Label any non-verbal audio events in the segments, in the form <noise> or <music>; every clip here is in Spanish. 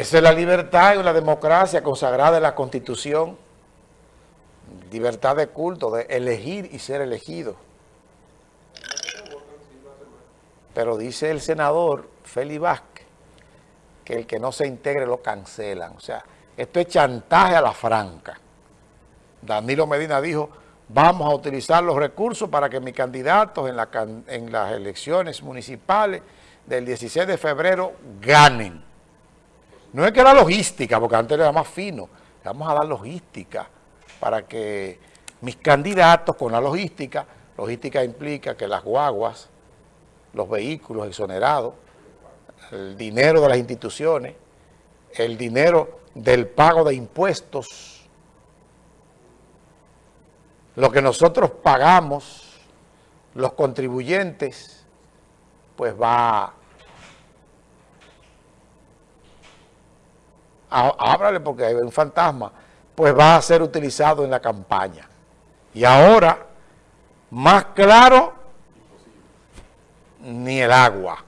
Esa es la libertad y la democracia consagrada en la Constitución. Libertad de culto, de elegir y ser elegido. Pero dice el senador Feli Vázquez que el que no se integre lo cancelan. O sea, esto es chantaje a la franca. Danilo Medina dijo, vamos a utilizar los recursos para que mis candidatos en, en las elecciones municipales del 16 de febrero ganen. No es que la logística, porque antes era más fino, vamos a dar logística para que mis candidatos con la logística, logística implica que las guaguas, los vehículos exonerados, el dinero de las instituciones, el dinero del pago de impuestos, lo que nosotros pagamos, los contribuyentes, pues va ábrale porque hay un fantasma, pues va a ser utilizado en la campaña. Y ahora, más claro, ni el agua.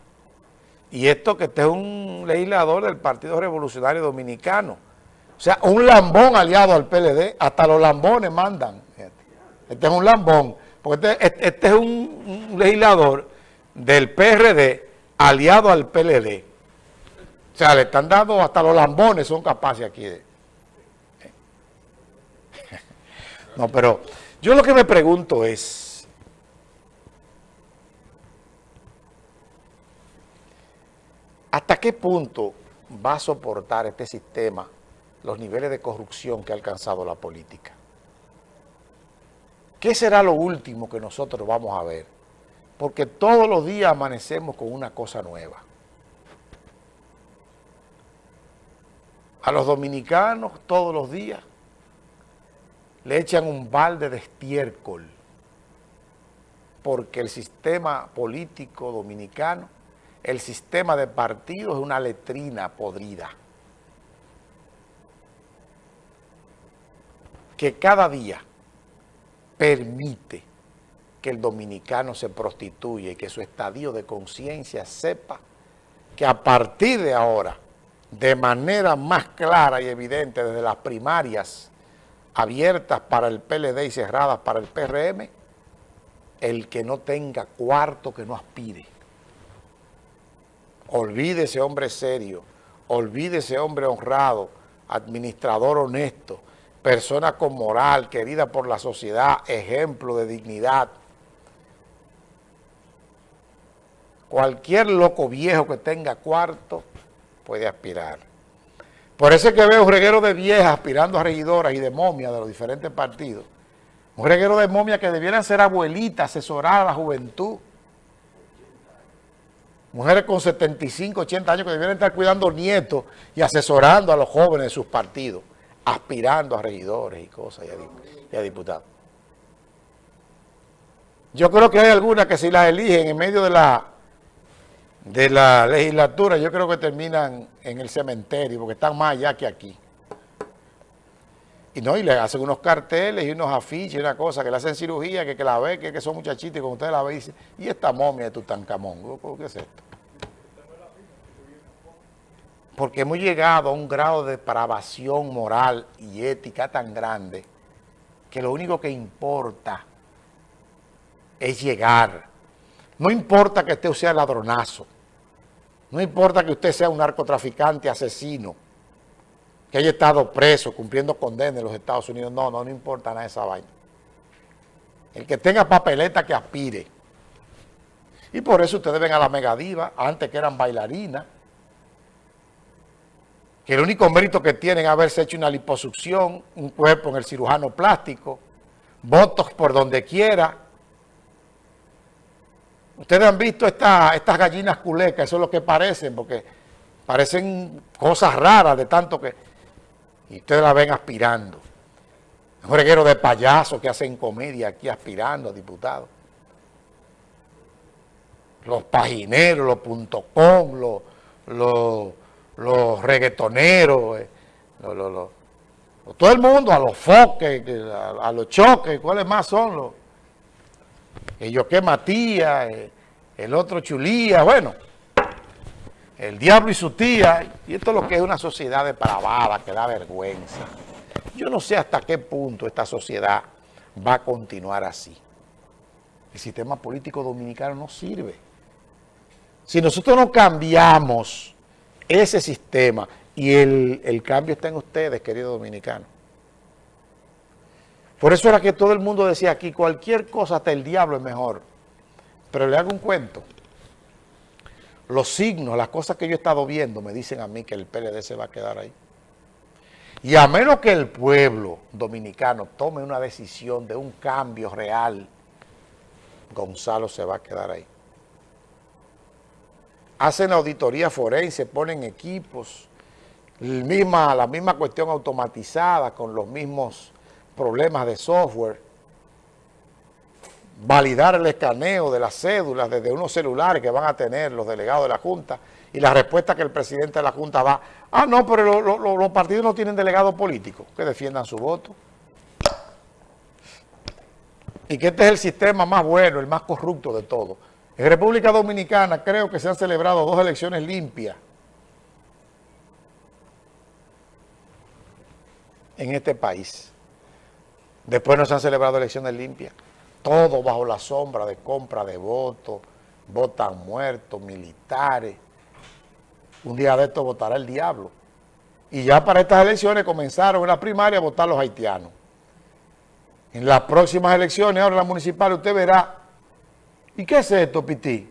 Y esto que este es un legislador del Partido Revolucionario Dominicano. O sea, un lambón aliado al PLD, hasta los lambones mandan. Este es un lambón, porque este, este, este es un legislador del PRD aliado al PLD. O sea, le están dando hasta los lambones son capaces aquí de... <laughs> No, pero yo lo que me pregunto es... ¿Hasta qué punto va a soportar este sistema los niveles de corrupción que ha alcanzado la política? ¿Qué será lo último que nosotros vamos a ver? Porque todos los días amanecemos con una cosa nueva. A los dominicanos todos los días le echan un balde de estiércol porque el sistema político dominicano, el sistema de partidos es una letrina podrida. Que cada día permite que el dominicano se prostituye y que su estadio de conciencia sepa que a partir de ahora de manera más clara y evidente desde las primarias abiertas para el PLD y cerradas para el PRM, el que no tenga cuarto que no aspire. Olvide ese hombre serio, olvide ese hombre honrado, administrador honesto, persona con moral, querida por la sociedad, ejemplo de dignidad. Cualquier loco viejo que tenga cuarto puede aspirar. Por eso es que veo un reguero de viejas aspirando a regidoras y de momias de los diferentes partidos. Un reguero de momias que debieran ser abuelitas, asesorar a la juventud. Mujeres con 75, 80 años que debieran estar cuidando nietos y asesorando a los jóvenes de sus partidos, aspirando a regidores y cosas y a, diputados. Yo creo que hay algunas que si las eligen en medio de la de la legislatura, yo creo que terminan en el cementerio, porque están más allá que aquí. Y no, y le hacen unos carteles y unos afiches y una cosa, que le hacen cirugía, que, que la ve, que, que son muchachitos, y cuando usted la ve, dice, ¿y esta momia de Tutankamón? ¿Qué es esto? Porque hemos llegado a un grado de depravación moral y ética tan grande que lo único que importa es llegar. No importa que usted sea ladronazo. No importa que usted sea un narcotraficante, asesino, que haya estado preso, cumpliendo condena en los Estados Unidos. No, no, no importa nada esa vaina. El que tenga papeleta que aspire. Y por eso ustedes ven a la megadiva, antes que eran bailarinas, que el único mérito que tienen es haberse hecho una liposucción, un cuerpo en el cirujano plástico, votos por donde quiera, Ustedes han visto estas gallinas culecas, eso es lo que parecen, porque parecen cosas raras de tanto que... Y ustedes la ven aspirando. Un reguero de payasos que hacen comedia aquí aspirando a diputados. Los pagineros, los punto com, los, los, reggaetoneros, eh, todo el mundo, a los foques, a los choques, ¿cuáles más son los? Yo que Matías, eh, el otro Chulía, bueno, el diablo y su tía, y esto es lo que es una sociedad depravada, que da vergüenza. Yo no sé hasta qué punto esta sociedad va a continuar así. El sistema político dominicano no sirve. Si nosotros no cambiamos ese sistema, y el, el cambio está en ustedes, queridos dominicanos. Por eso era que todo el mundo decía aquí, cualquier cosa, hasta el diablo es mejor. Pero le hago un cuento. Los signos, las cosas que yo he estado viendo, me dicen a mí que el PLD se va a quedar ahí. Y a menos que el pueblo dominicano tome una decisión de un cambio real, Gonzalo se va a quedar ahí. Hacen auditoría forense, ponen equipos, la misma cuestión automatizada con los mismos problemas de software, validar el escaneo de las cédulas desde unos celulares que van a tener los delegados de la Junta y la respuesta que el presidente de la Junta va, ah, no, pero los partidos no tienen delegados políticos que defiendan su voto. Y que este es el sistema más bueno, el más corrupto de todo. En República Dominicana creo que se han celebrado dos elecciones limpias en este país. Después no se han celebrado elecciones limpias. Todo bajo la sombra de compra de votos, votan muertos, militares. Un día de esto votará el diablo. Y ya para estas elecciones comenzaron en la primaria a votar los haitianos. En las próximas elecciones, ahora en las municipales, usted verá. ¿Y qué es esto, Piti?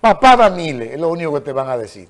Papá Danile, es lo único que te van a decir.